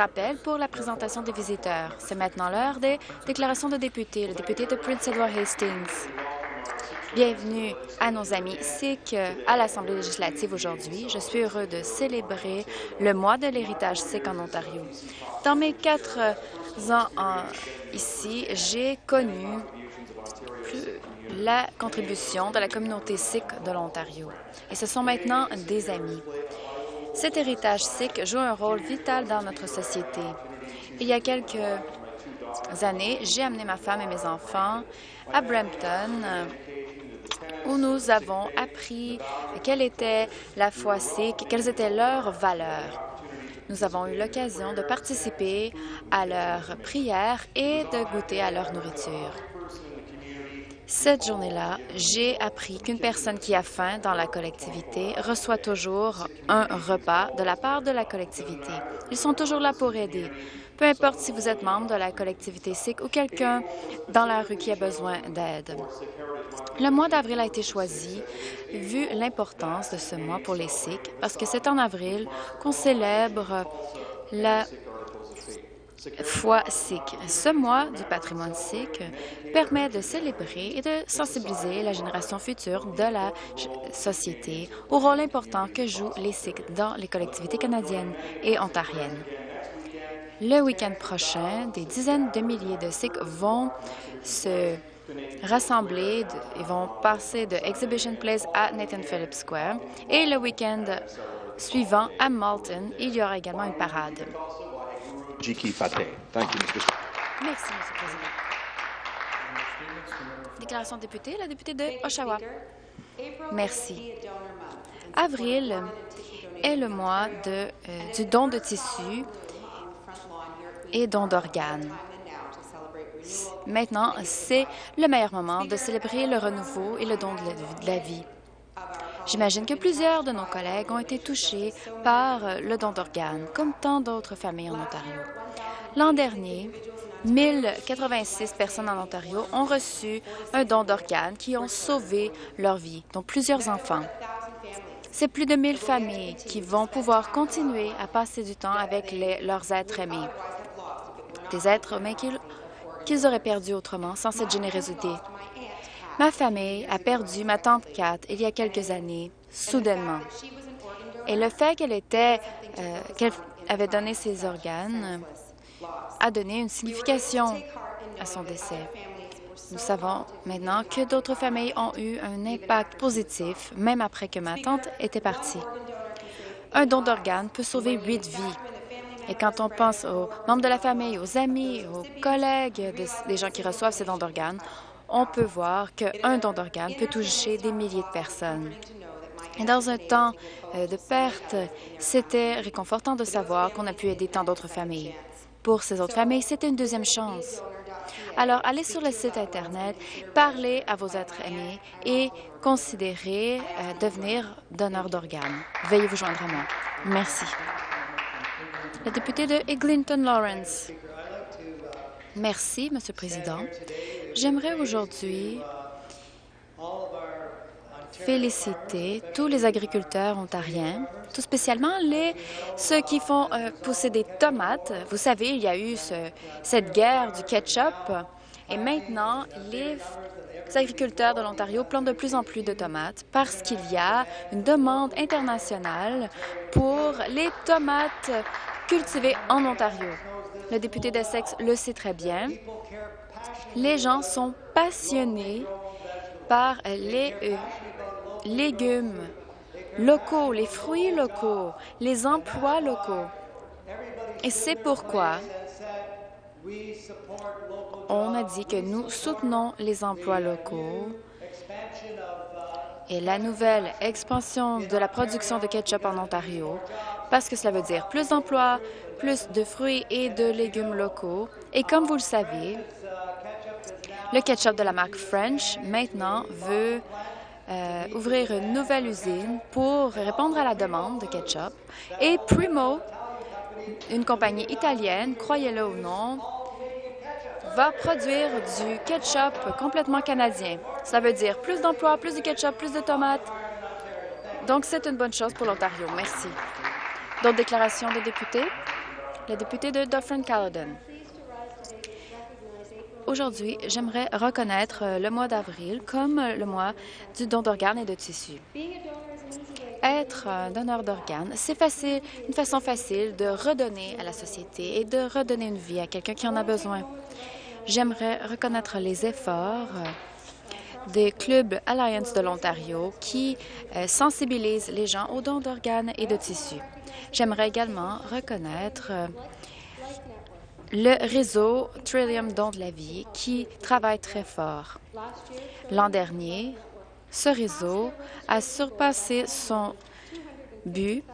rappels pour la présentation des visiteurs. C'est maintenant l'heure des déclarations de députés. Le député de Prince Edward Hastings. Bienvenue à nos amis Sikhs à l'Assemblée législative aujourd'hui. Je suis heureux de célébrer le mois de l'héritage sikh en Ontario. Dans mes quatre ans ici, j'ai connu la contribution de la communauté sikh de l'Ontario. Et ce sont maintenant des amis. Cet héritage sikh joue un rôle vital dans notre société. Il y a quelques années, j'ai amené ma femme et mes enfants à Brampton, où nous avons appris quelle était la foi sikh, quelles étaient leurs valeurs. Nous avons eu l'occasion de participer à leurs prières et de goûter à leur nourriture. Cette journée-là, j'ai appris qu'une personne qui a faim dans la collectivité reçoit toujours un repas de la part de la collectivité. Ils sont toujours là pour aider, peu importe si vous êtes membre de la collectivité sikh ou quelqu'un dans la rue qui a besoin d'aide. Le mois d'avril a été choisi vu l'importance de ce mois pour les Sikhs parce que c'est en avril qu'on célèbre la foi sikh. Ce mois du patrimoine sikh permet de célébrer et de sensibiliser la génération future de la société au rôle important que jouent les Sikhs dans les collectivités canadiennes et ontariennes. Le week-end prochain, des dizaines de milliers de Sikhs vont se rassembler, ils vont passer de Exhibition Place à Nathan Phillips Square. Et le week-end suivant, à Malton, il y aura également une parade. Merci, M. le Président. Déclaration de député, la députée de Oshawa. Merci. Avril est le mois de, euh, du don de tissus et don d'organes. Maintenant, c'est le meilleur moment de célébrer le renouveau et le don de la vie. J'imagine que plusieurs de nos collègues ont été touchés par le don d'organes, comme tant d'autres familles en Ontario. L'an dernier, 1086 personnes en Ontario ont reçu un don d'organes qui ont sauvé leur vie, dont plusieurs enfants. C'est plus de 1000 familles qui vont pouvoir continuer à passer du temps avec leurs êtres aimés, des êtres humains qu'ils auraient perdus autrement sans cette générosité. Ma famille a perdu ma tante Kat il y a quelques années, soudainement. Et le fait qu'elle était, euh, qu'elle avait donné ses organes a donné une signification à son décès. Nous savons maintenant que d'autres familles ont eu un impact positif, même après que ma tante était partie. Un don d'organes peut sauver huit vies. Et quand on pense aux membres de la famille, aux amis, aux collègues des gens qui reçoivent ces dons d'organes, on peut voir qu'un don d'organes peut toucher des milliers de personnes. Et dans un temps euh, de perte, c'était réconfortant de savoir qu'on a pu aider tant d'autres familles. Pour ces autres familles, c'était une deuxième chance. Alors, allez sur le site Internet, parlez à vos êtres aimés et considérez euh, devenir donneur d'organes. Veuillez vous joindre à moi. Merci. Le député de Eglinton Lawrence. Merci, Monsieur le Président. J'aimerais aujourd'hui féliciter tous les agriculteurs ontariens, tout spécialement les, ceux qui font euh, pousser des tomates. Vous savez, il y a eu cette guerre du ketchup et maintenant, les agriculteurs de l'Ontario plantent de plus en plus de tomates parce qu'il y a une demande internationale pour les tomates cultivées en Ontario. Le député d'Essex le sait très bien. Les gens sont passionnés par les euh, légumes locaux, les fruits locaux, les emplois locaux. Et c'est pourquoi on a dit que nous soutenons les emplois locaux et la nouvelle expansion de la production de ketchup en Ontario, parce que cela veut dire plus d'emplois, plus de fruits et de légumes locaux. Et comme vous le savez, le ketchup de la marque French, maintenant, veut euh, ouvrir une nouvelle usine pour répondre à la demande de ketchup. Et Primo, une compagnie italienne, croyez-le ou non, va produire du ketchup complètement canadien. Ça veut dire plus d'emplois, plus de ketchup, plus de tomates. Donc, c'est une bonne chose pour l'Ontario. Merci. D'autres déclarations de députés? la députée de Dufferin-Caledon. Aujourd'hui, j'aimerais reconnaître le mois d'avril comme le mois du don d'organes et de tissus. Être un donneur d'organes, c'est facile, une façon facile de redonner à la société et de redonner une vie à quelqu'un qui en a besoin. J'aimerais reconnaître les efforts des clubs Alliance de l'Ontario qui euh, sensibilisent les gens aux dons d'organes et de tissus. J'aimerais également reconnaître euh, le réseau Trillium Don de la vie qui travaille très fort. L'an dernier, ce réseau a surpassé son but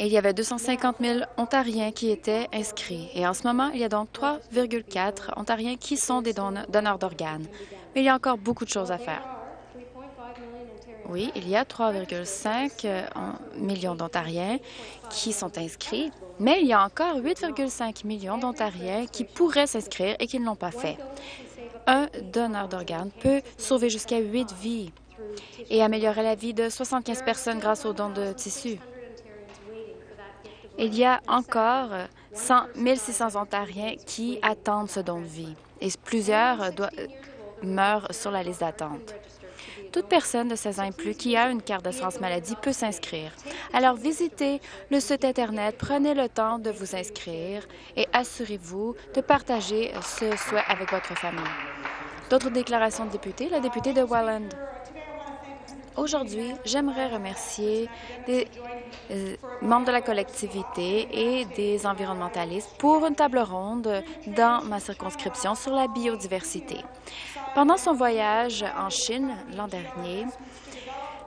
il y avait 250 000 Ontariens qui étaient inscrits. Et en ce moment, il y a donc 3,4 Ontariens qui sont des donneurs d'organes. Mais il y a encore beaucoup de choses à faire. Oui, il y a 3,5 euh, millions d'Ontariens qui sont inscrits, mais il y a encore 8,5 millions d'Ontariens qui pourraient s'inscrire et qui ne l'ont pas fait. Un donneur d'organes peut sauver jusqu'à 8 vies et améliorer la vie de 75 personnes grâce aux dons de tissus. Il y a encore 100 600 Ontariens qui attendent ce don de vie et plusieurs meurent sur la liste d'attente. Toute personne de 16 ans et plus qui a une carte d'assurance maladie peut s'inscrire. Alors visitez le site Internet, prenez le temps de vous inscrire et assurez-vous de partager ce souhait avec votre famille. D'autres déclarations de députés, la députée de Welland. Aujourd'hui, j'aimerais remercier les euh, membres de la collectivité et des environnementalistes pour une table ronde dans ma circonscription sur la biodiversité. Pendant son voyage en Chine l'an dernier,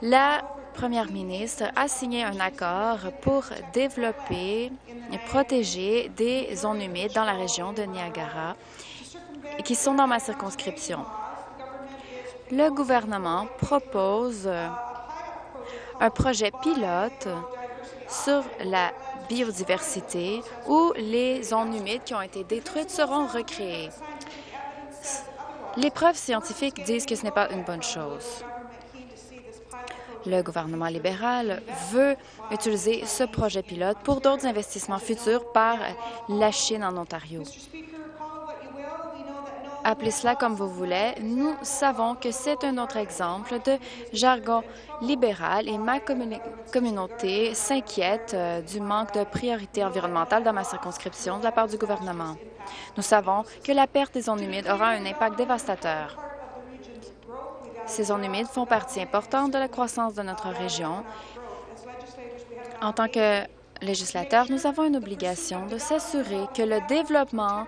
la première ministre a signé un accord pour développer et protéger des zones humides dans la région de Niagara qui sont dans ma circonscription. Le gouvernement propose un projet pilote sur la biodiversité où les zones humides qui ont été détruites seront recréées. Les preuves scientifiques disent que ce n'est pas une bonne chose. Le gouvernement libéral veut utiliser ce projet pilote pour d'autres investissements futurs par la Chine en Ontario. Appelez cela comme vous voulez, nous savons que c'est un autre exemple de jargon libéral et ma communauté s'inquiète euh, du manque de priorité environnementale dans ma circonscription de la part du gouvernement. Nous savons que la perte des zones humides aura un impact dévastateur. Ces zones humides font partie importante de la croissance de notre région. En tant que législateurs, nous avons une obligation de s'assurer que le développement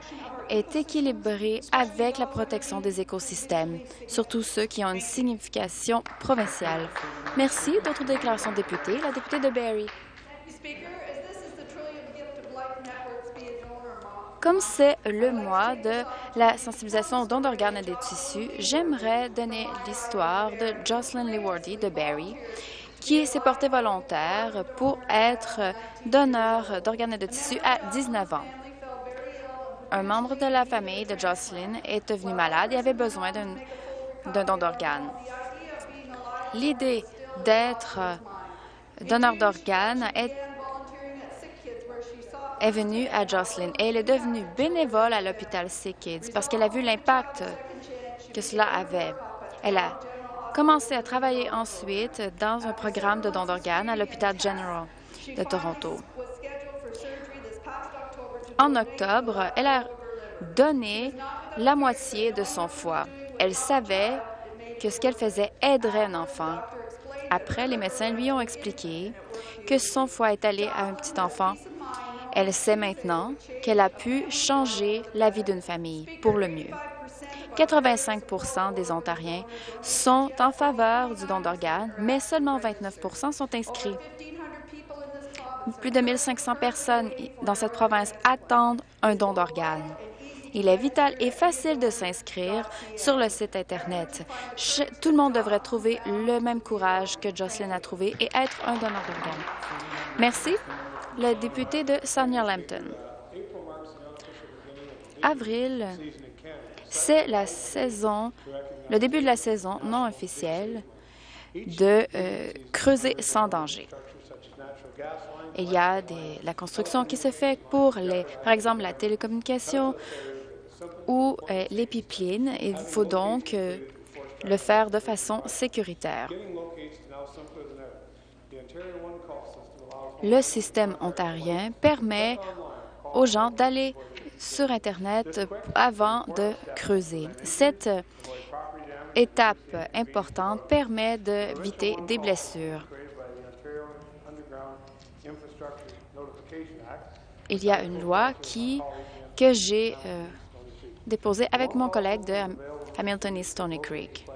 est équilibré avec la protection des écosystèmes, surtout ceux qui ont une signification provinciale. Merci. D'autres déclarations de députés. La députée de Barrie. Comme c'est le mois de la sensibilisation aux dons d'organes et des tissus, j'aimerais donner l'histoire de Jocelyn Lewardy de Barrie, qui s'est portée volontaire pour être donneur d'organes et de tissus à 19 ans. Un membre de la famille de Jocelyn est devenu malade et avait besoin d'un don d'organes. L'idée d'être donneur d'organes est venue à Jocelyn et elle est devenue bénévole à l'hôpital Sick Kids parce qu'elle a vu l'impact que cela avait. Elle a commencé à travailler ensuite dans un programme de don d'organes à l'hôpital General de Toronto. En octobre, elle a donné la moitié de son foie. Elle savait que ce qu'elle faisait aiderait un enfant. Après, les médecins lui ont expliqué que son foie est allé à un petit enfant elle sait maintenant qu'elle a pu changer la vie d'une famille pour le mieux. 85% des Ontariens sont en faveur du don d'organes, mais seulement 29% sont inscrits. Plus de 1500 personnes dans cette province attendent un don d'organes. Il est vital et facile de s'inscrire sur le site Internet. Tout le monde devrait trouver le même courage que Jocelyn a trouvé et être un donneur d'organes. Merci le député de Sarnia-Lambton. Avril, c'est la saison, le début de la saison non officielle de euh, creuser sans danger. Il y a des, la construction qui se fait pour, les, par exemple, la télécommunication ou euh, les pipelines. Il faut donc euh, le faire de façon sécuritaire. Le système ontarien permet aux gens d'aller sur Internet avant de creuser. Cette étape importante permet d'éviter des blessures. Il y a une loi qui, que j'ai euh, déposée avec mon collègue de Hamilton et Stony Creek.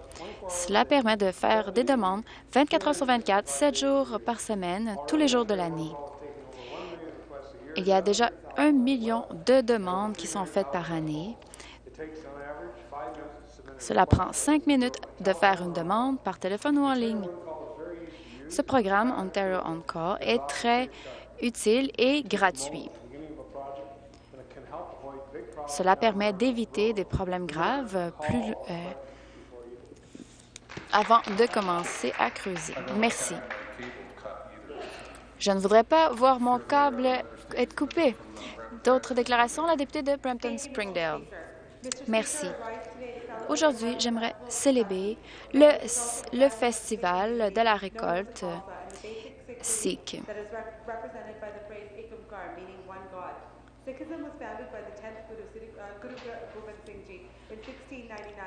Cela permet de faire des demandes 24 heures sur 24, 7 jours par semaine, tous les jours de l'année. Il y a déjà un million de demandes qui sont faites par année. Cela prend cinq minutes de faire une demande par téléphone ou en ligne. Ce programme Ontario On est très utile et gratuit. Cela permet d'éviter des problèmes graves euh, avant de commencer à creuser. Merci. Je ne voudrais pas voir mon câble être coupé. D'autres déclarations? La députée de Brampton-Springdale. Merci. Aujourd'hui, j'aimerais célébrer le, le, festival de la récolte Sikh.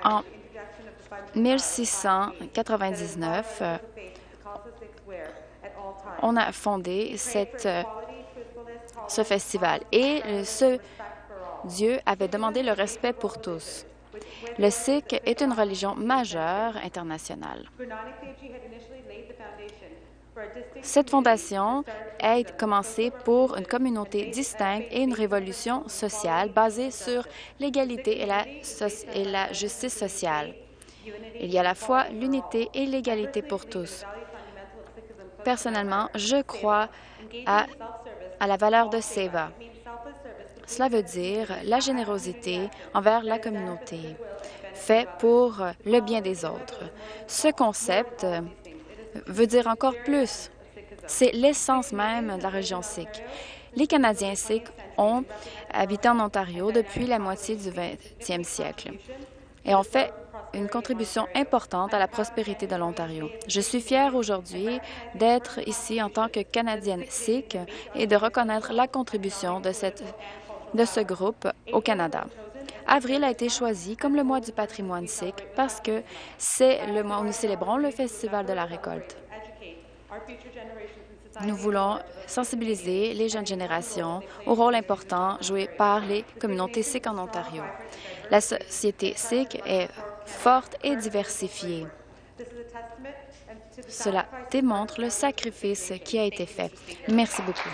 En 1699, on a fondé cette, ce festival et ce Dieu avait demandé le respect pour tous. Le Sikh est une religion majeure internationale. Cette fondation a commencé pour une communauté distincte et une révolution sociale basée sur l'égalité et, et la, justice sociale. Il y a à la fois l'unité et l'égalité pour tous. Personnellement, je crois à, la valeur de Seva. Cela veut dire la générosité envers la communauté, fait pour le bien des autres. Ce concept veut dire encore plus. C'est l'essence même de la région sikh. Les Canadiens sikhs ont habité en Ontario depuis la moitié du 20e siècle et ont fait une contribution importante à la prospérité de l'Ontario. Je suis fière aujourd'hui d'être ici en tant que Canadienne sikh et de reconnaître la contribution de, cette, de ce groupe au Canada. Avril a été choisi comme le mois du patrimoine sikh parce que c'est le mois où nous célébrons le Festival de la récolte. Nous voulons sensibiliser les jeunes générations au rôle important joué par les communautés sikh en Ontario. La société sikh est forte et diversifiée. Cela démontre le sacrifice qui a été fait. Merci beaucoup.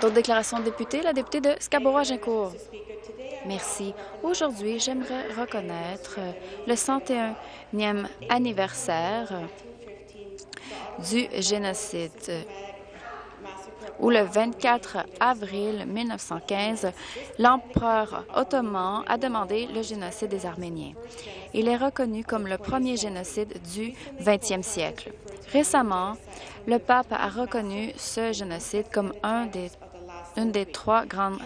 D'autres déclarations de députés? La députée de Scarborough-Agincourt. Merci. Aujourd'hui, j'aimerais reconnaître le 101e anniversaire du génocide où le 24 avril 1915, l'empereur ottoman a demandé le génocide des Arméniens. Il est reconnu comme le premier génocide du 20e siècle. Récemment, le pape a reconnu ce génocide comme un une des trois grandes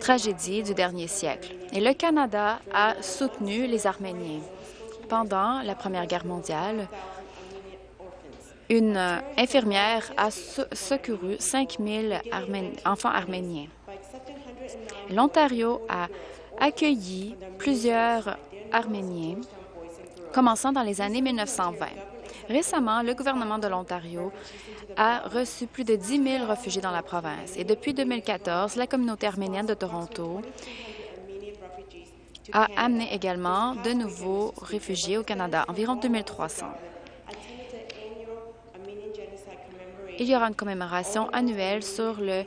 tragédies du dernier siècle. Et le Canada a soutenu les Arméniens. Pendant la Première Guerre mondiale, une euh, infirmière a secouru 5 000 enfants arméniens. L'Ontario a accueilli plusieurs Arméniens, commençant dans les années 1920. Récemment, le gouvernement de l'Ontario a reçu plus de 10 000 réfugiés dans la province. Et depuis 2014, la communauté arménienne de Toronto a amené également de nouveaux réfugiés au Canada, environ 2300. Il y aura une commémoration annuelle sur le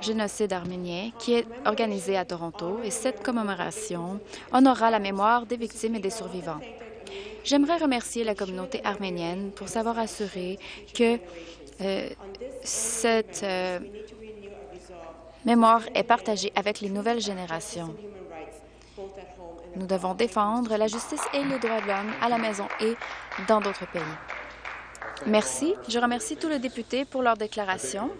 génocide arménien qui est organisée à Toronto et cette commémoration honorera la mémoire des victimes et des survivants. J'aimerais remercier la communauté arménienne pour s'avoir assuré que euh, cette euh, mémoire est partagée avec les nouvelles générations. Nous devons défendre la justice et les droits de l'homme à la maison et dans d'autres pays. Merci. Je remercie tous les députés pour leurs déclarations.